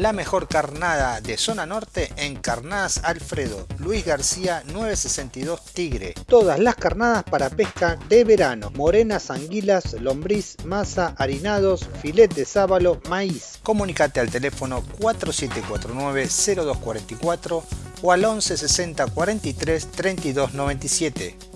La mejor carnada de zona norte en Carnadas Alfredo, Luis García 962 Tigre. Todas las carnadas para pesca de verano, morenas, anguilas, lombriz, masa, harinados, filet de sábalo, maíz. Comunicate al teléfono 4749-0244 o al 11 60 43 32 97.